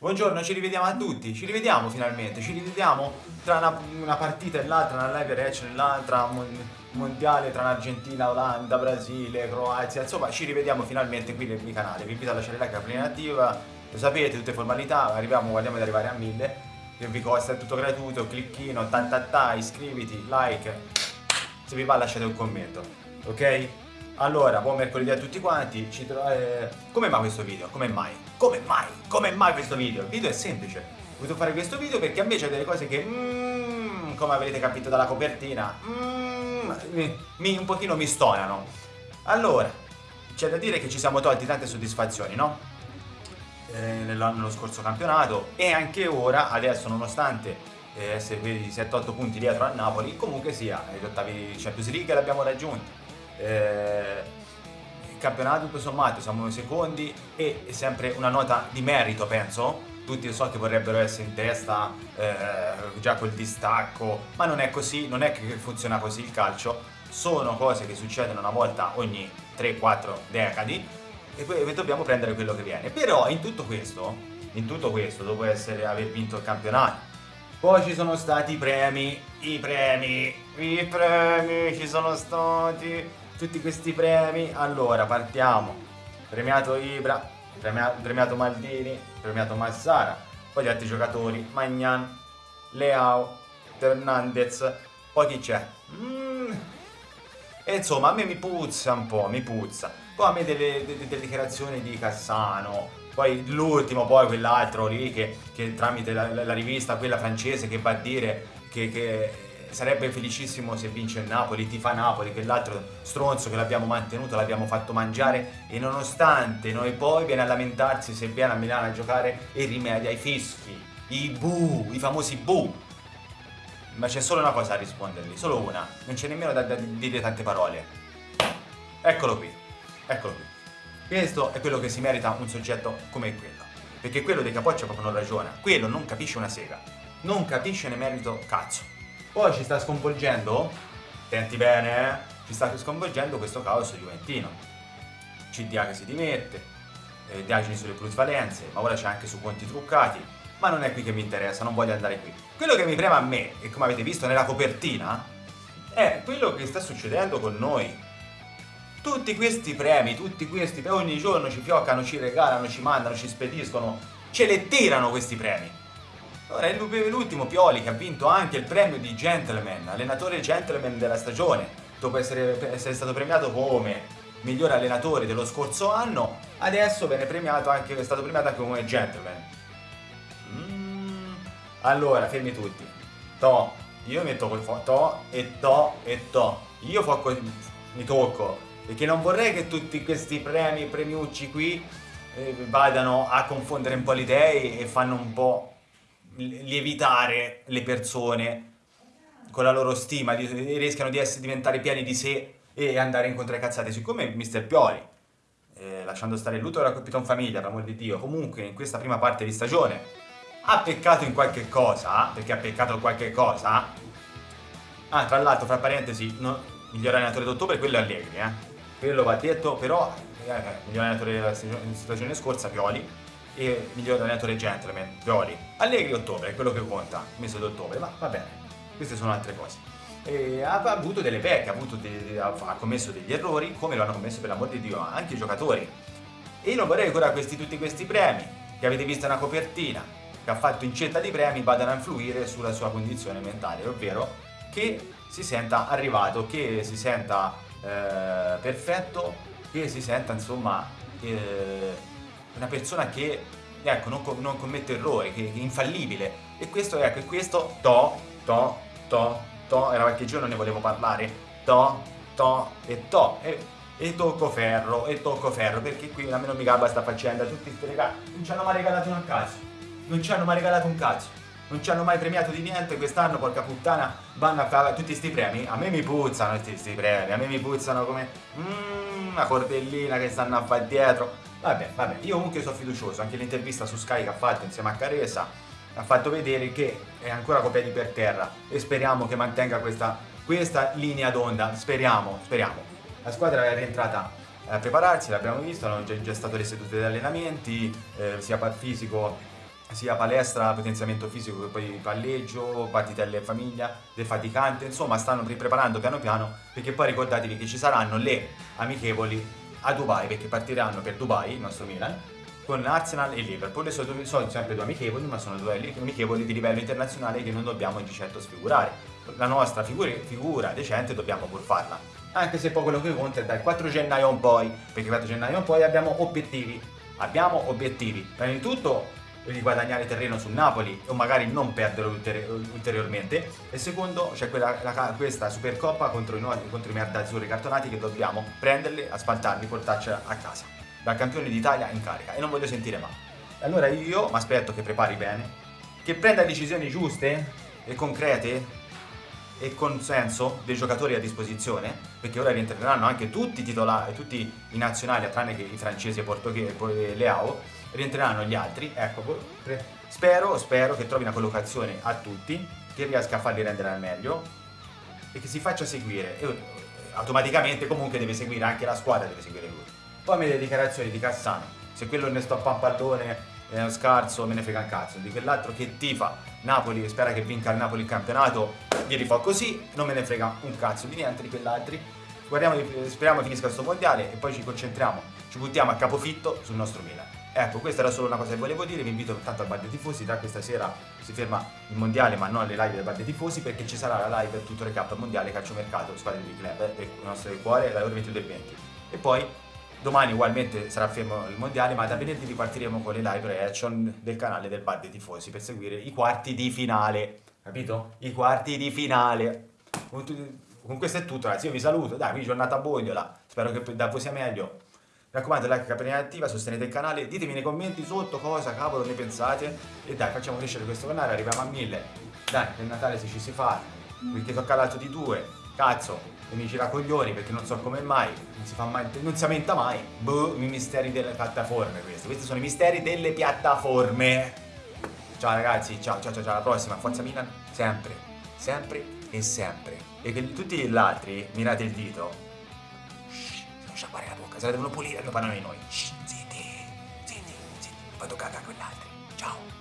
Buongiorno, ci rivediamo a tutti, ci rivediamo finalmente, ci rivediamo tra una, una partita e l'altra, una live reaction e l'altra, mondiale tra l'Argentina, Olanda, Brasile, Croazia, insomma ci rivediamo finalmente qui nel mio canale, vi invito a lasciare like, la prima attiva, lo sapete, tutte formalità, arriviamo, guardiamo di arrivare a 1000, che vi costa, è tutto gratuito, clicchino, tantata, iscriviti, like, se vi va lasciate un commento, ok? Allora, buon mercoledì a tutti quanti, ci eh, come mai questo video? Come mai? Come mai? Come mai questo video? Il video è semplice, ho voluto fare questo video perché a me c'è delle cose che, mm, come avrete capito dalla copertina, mm, mi, un pochino mi stonano. Allora, c'è da dire che ci siamo tolti tante soddisfazioni, no? Eh, nello scorso campionato e anche ora, adesso nonostante eh, essere 7-8 punti dietro a Napoli, comunque sia, gli ottavi Champions League l'abbiamo raggiunti eh, il campionato tutto sommato siamo secondi e è sempre una nota di merito penso. Tutti so che vorrebbero essere in testa eh, già col distacco ma non è così, non è che funziona così il calcio. Sono cose che succedono una volta ogni 3-4 decadi e poi dobbiamo prendere quello che viene. Però in tutto questo in tutto questo dopo essere, aver vinto il campionato poi ci sono stati i premi, i premi, i premi, ci sono stati tutti questi premi. Allora, partiamo. Premiato Ibra, premiato, premiato Maldini, premiato Massara, poi gli altri giocatori, Magnan, Leao, Fernandez, poi chi c'è? Mm. E insomma, a me mi puzza un po', mi puzza. Poi a me delle, delle, delle dichiarazioni di Cassano, poi l'ultimo, poi quell'altro lì che, che tramite la, la, rivista, quella francese, che va a dire che, che sarebbe felicissimo se vince il Napoli, ti fa Napoli, che l'altro stronzo che l'abbiamo mantenuto, l'abbiamo fatto mangiare e nonostante noi poi viene a lamentarsi se viene a Milano a giocare e rimedia i fischi, i bu, i famosi bu. Ma c'è solo una cosa a rispondergli, solo una, non c'è nemmeno da, da dire tante parole. Eccolo qui, eccolo qui. Questo è quello che si merita un soggetto come quello. Perché quello dei capoccia proprio non ragiona. Quello non capisce una sega. Non capisce ne merito cazzo. Poi ci sta sconvolgendo, attenti bene, eh? ci sta sconvolgendo questo caos juventino. CDA che si dimette, eh, indagini sulle plusvalenze, ma ora c'è anche su conti truccati, ma non è qui che mi interessa, non voglio andare qui. Quello che mi prema a me, e come avete visto nella copertina, è quello che sta succedendo con noi tutti questi premi, tutti questi ogni giorno ci fioccano, ci regalano, ci mandano, ci spediscono, ce le tirano questi premi. Ora è l'ultimo Pioli che ha vinto anche il premio di gentleman, allenatore gentleman della stagione, dopo essere, essere stato premiato come miglior allenatore dello scorso anno, adesso viene premiato anche, è stato premiato anche come gentleman. Mm. Allora, fermi tutti. To, io metto quel fo, to e to e to. Io focco, mi tocco perché non vorrei che tutti questi premi, premiucci qui eh, vadano a confondere un po' le idee e fanno un po' lievitare le persone con la loro stima, di, rischiano di essere, diventare pieni di sé e andare incontro ai cazzate, siccome Mr. Pioli, eh, lasciando stare il lutto della Capitan Famiglia, per amor di Dio, comunque in questa prima parte di stagione ha peccato in qualche cosa, perché ha peccato in qualche cosa, ah tra l'altro fra parentesi, no, miglior allenatore d'ottobre quello è Allegri, eh, quello va detto, però eh, miglior allenatore della stagione scorsa Pioli e miglior allenatore gentleman Pioli. Allegri ottobre, è quello che conta, mese d'ottobre, ma va bene, queste sono altre cose. E ha avuto delle pecche, ha, de, ha, commesso degli errori, come lo hanno commesso per l'amor di Dio anche i giocatori. E io non vorrei che ora questi, tutti questi premi, che avete visto una copertina, che ha fatto incetta di premi, vadano a influire sulla sua condizione mentale, ovvero che si senta arrivato, che si senta eh, perfetto che si senta insomma eh, una persona che ecco, non, non, commette errori, che, è infallibile. E questo ecco, questo to, to, to, to, era qualche giorno ne volevo parlare, to, to e to. E, e tocco ferro, e tocco ferro perché qui a me non mi gabba sta faccenda, tutti questi regali non ci hanno mai regalato un cazzo, non ci hanno mai regalato un cazzo non ci hanno mai premiato di niente, quest'anno porca puttana. Vanno a fare tutti sti premi, a me mi puzzano questi premi, a me mi puzzano come mm, una cordellina che stanno a fare dietro, vabbè, vabbè, io comunque sono fiducioso, anche l'intervista su Sky che ha fatto insieme a Caresa ha fatto vedere che è ancora con piedi per terra e speriamo che mantenga questa, questa linea d'onda, speriamo, speriamo. La squadra è rientrata a prepararsi, l'abbiamo visto, hanno già, già stato le sedute di allenamenti, eh, sia fisico sia palestra, potenziamento fisico che poi palleggio, partitelle in famiglia, defaticante, insomma stanno preparando piano piano perché poi ricordatevi che ci saranno le amichevoli a Dubai perché partiranno per Dubai, il nostro Milan, con Arsenal e Liverpool, sono, sono sempre due amichevoli ma sono due amichevoli di livello internazionale che non dobbiamo di certo sfigurare. La nostra figura, figura decente dobbiamo pur farla. Anche se poi quello che conta è dal 4 gennaio in poi, perché il 4 gennaio in poi abbiamo obiettivi. Abbiamo obiettivi. Prima di tutto di guadagnare terreno sul Napoli o magari non perderlo ulteriormente. E secondo c'è questa Supercoppa contro i, contro i merdazzurri cartonati che dobbiamo prenderli, asfaltarli, portarci a casa. Dal campione d'Italia in carica. E non voglio sentire mai allora io mi aspetto che prepari bene che prenda decisioni giuste e concrete e con senso dei giocatori a disposizione perché ora rientreranno anche tutti i titolari tutti i nazionali tranne che i francesi e portoghesi e Leao rientreranno gli altri, ecco, spero, spero che trovi una collocazione a tutti, che riesca a farli rendere al meglio e che si faccia seguire. E automaticamente comunque deve seguire anche la squadra, deve seguire lui. Poi me le dichiarazioni di Cassano, se quello ne sto a un pallone uno scarso, me ne frega un cazzo, di quell'altro che tifa Napoli e spera che vinca il Napoli il campionato, gli fa così, non me ne frega un cazzo di niente di quell'altri. speriamo che finisca questo mondiale e poi ci concentriamo, ci buttiamo a capofitto sul nostro Milan. Ecco, questa era solo una cosa che volevo dire, vi invito tanto al bar dei tifosi, da questa sera si ferma il mondiale ma non le live del bar dei tifosi perché ci sarà la live tutto recap mondiale calciomercato, squadre di club del nostro cuore dalle ore 22 e 20. E poi domani ugualmente sarà fermo il mondiale ma da venerdì ripartiremo con le live reaction del canale del bar dei tifosi per seguire i quarti di finale, capito? I quarti di finale. Con, con questo è tutto ragazzi, io vi saluto, dai, qui giornata a bogliola, spero che da voi sia meglio. Mi raccomando, like, campanella attiva, sostenete il canale, ditemi nei commenti sotto cosa cavolo ne pensate e dai, facciamo crescere questo canale, arriviamo a mille. Dai, per Natale se ci si fa, perché tocca l'altro di due, cazzo, e mi gira coglioni perché non so come mai, non si fa mai, non si aumenta mai. Boh, i misteri delle piattaforme questi, questi sono i misteri delle piattaforme. Ciao ragazzi, ciao ciao ciao, ciao alla prossima, Forza Milan, sempre, sempre e sempre. E che tutti gli altri, mirate il dito, sciacquare la bocca, se la devono pulire, lo di noi. Shh, zitti, zitti, zitti, toccate a quell'altro. Ciao.